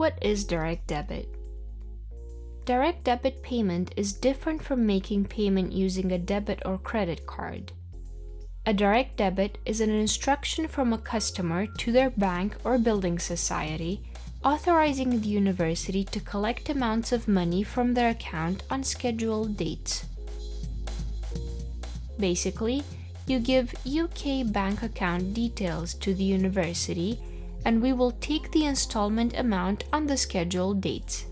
What is direct debit? Direct debit payment is different from making payment using a debit or credit card. A direct debit is an instruction from a customer to their bank or building society authorizing the university to collect amounts of money from their account on scheduled dates. Basically, you give UK bank account details to the university and we will take the installment amount on the scheduled dates.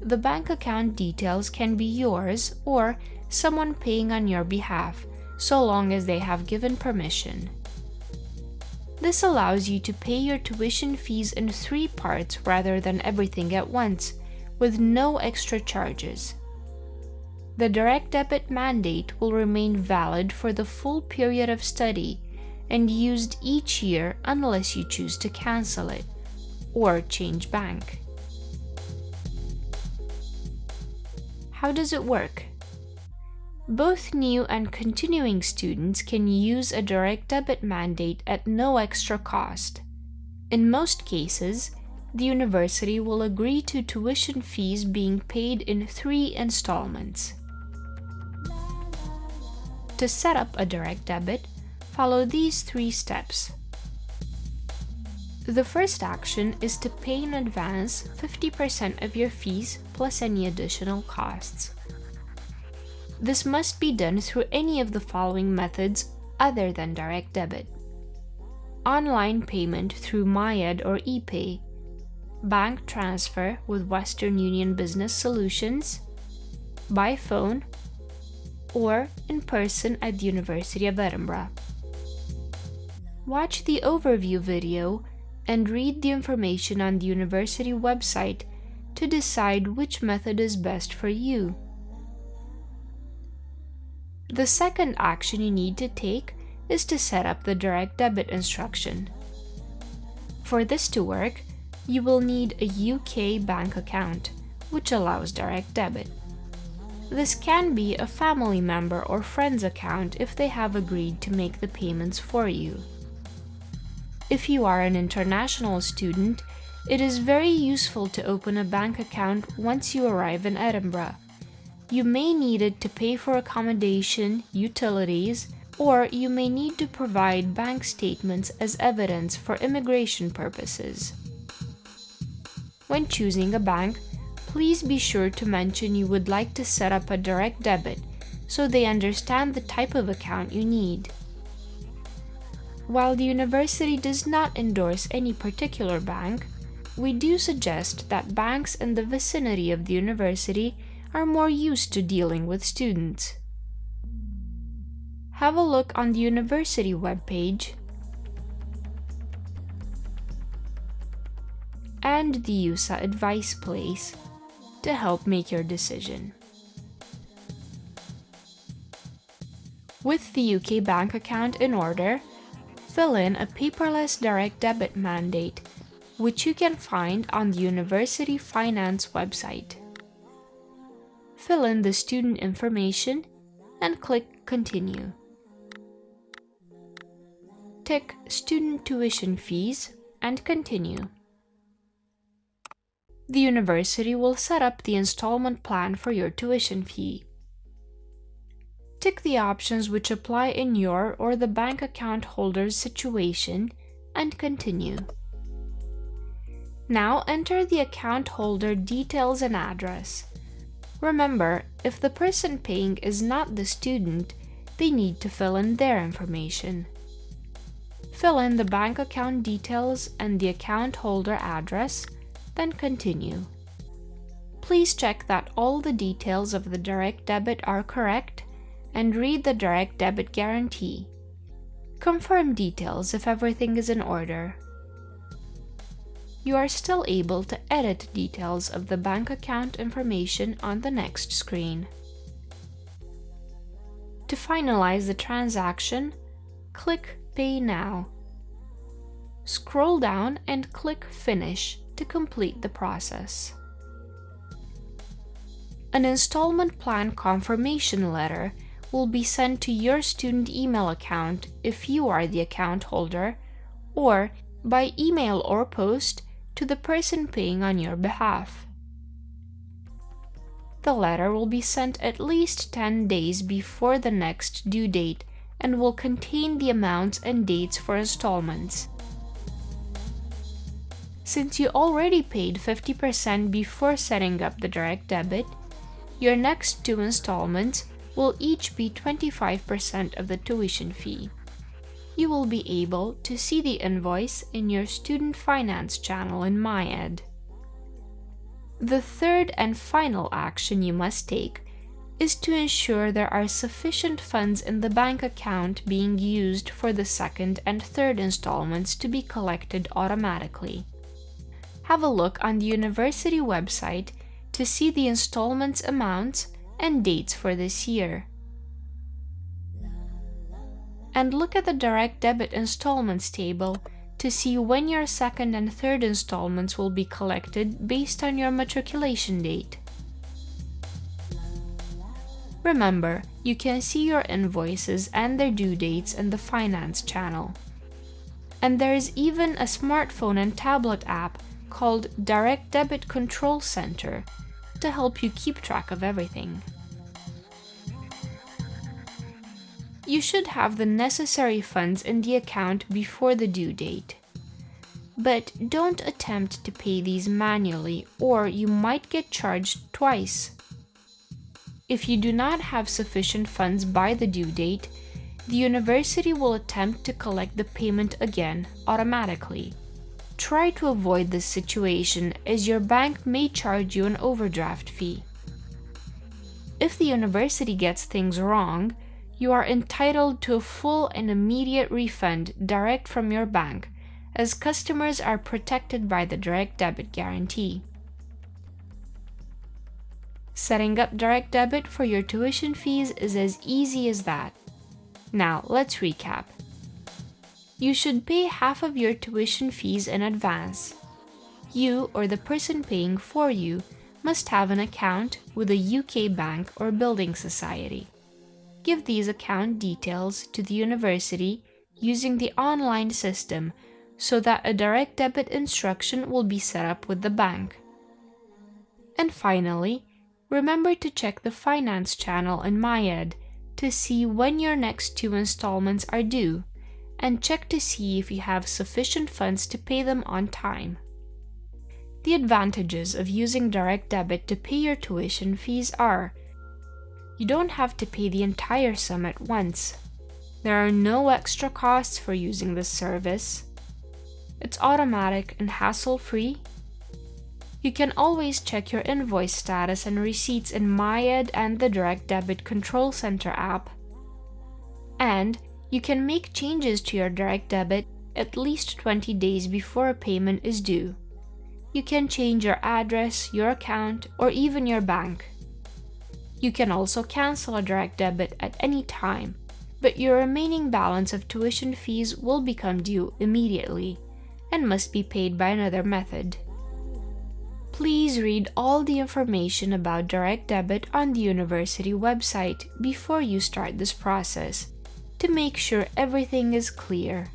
The bank account details can be yours or someone paying on your behalf, so long as they have given permission. This allows you to pay your tuition fees in three parts rather than everything at once, with no extra charges. The direct debit mandate will remain valid for the full period of study and used each year unless you choose to cancel it or change bank. How does it work? Both new and continuing students can use a direct debit mandate at no extra cost. In most cases, the university will agree to tuition fees being paid in three installments. To set up a direct debit, follow these three steps. The first action is to pay in advance 50% of your fees plus any additional costs. This must be done through any of the following methods other than direct debit. Online payment through MyEd or ePay, bank transfer with Western Union Business Solutions, by phone, or in person at the University of Edinburgh. Watch the overview video and read the information on the university website to decide which method is best for you. The second action you need to take is to set up the direct debit instruction. For this to work, you will need a UK bank account, which allows direct debit. This can be a family member or friend's account if they have agreed to make the payments for you. If you are an international student, it is very useful to open a bank account once you arrive in Edinburgh you may need it to pay for accommodation, utilities, or you may need to provide bank statements as evidence for immigration purposes. When choosing a bank, please be sure to mention you would like to set up a direct debit so they understand the type of account you need. While the university does not endorse any particular bank, we do suggest that banks in the vicinity of the university are more used to dealing with students. Have a look on the university webpage and the EUSA advice place to help make your decision. With the UK bank account in order, fill in a paperless direct debit mandate, which you can find on the University Finance website fill in the student information and click Continue. Tick Student Tuition Fees and Continue. The university will set up the installment plan for your tuition fee. Tick the options which apply in your or the bank account holder's situation and continue. Now enter the account holder details and address. Remember, if the person paying is not the student, they need to fill in their information. Fill in the bank account details and the account holder address, then continue. Please check that all the details of the direct debit are correct and read the direct debit guarantee. Confirm details if everything is in order you are still able to edit details of the bank account information on the next screen. To finalize the transaction, click Pay Now. Scroll down and click Finish to complete the process. An installment plan confirmation letter will be sent to your student email account if you are the account holder, or by email or post to the person paying on your behalf. The letter will be sent at least 10 days before the next due date and will contain the amounts and dates for installments. Since you already paid 50% before setting up the direct debit, your next two installments will each be 25% of the tuition fee. You will be able to see the invoice in your student finance channel in MyEd. The third and final action you must take is to ensure there are sufficient funds in the bank account being used for the second and third installments to be collected automatically. Have a look on the university website to see the installments amounts and dates for this year. And look at the direct debit installments table to see when your second and third installments will be collected based on your matriculation date. Remember, you can see your invoices and their due dates in the Finance channel. And there is even a smartphone and tablet app called Direct Debit Control Center to help you keep track of everything. You should have the necessary funds in the account before the due date. But don't attempt to pay these manually or you might get charged twice. If you do not have sufficient funds by the due date, the university will attempt to collect the payment again automatically. Try to avoid this situation as your bank may charge you an overdraft fee. If the university gets things wrong, you are entitled to a full and immediate refund direct from your bank, as customers are protected by the direct debit guarantee. Setting up direct debit for your tuition fees is as easy as that. Now, let's recap you should pay half of your tuition fees in advance. You or the person paying for you must have an account with a UK bank or building society. Give these account details to the university using the online system so that a direct debit instruction will be set up with the bank. And finally, remember to check the finance channel in MyEd to see when your next two installments are due and check to see if you have sufficient funds to pay them on time. The advantages of using direct debit to pay your tuition fees are you don't have to pay the entire sum at once. There are no extra costs for using this service. It's automatic and hassle-free. You can always check your invoice status and receipts in MyEd and the Direct Debit Control Center app. And you can make changes to your direct debit at least 20 days before a payment is due. You can change your address, your account, or even your bank. You can also cancel a direct debit at any time, but your remaining balance of tuition fees will become due immediately and must be paid by another method. Please read all the information about direct debit on the university website before you start this process to make sure everything is clear.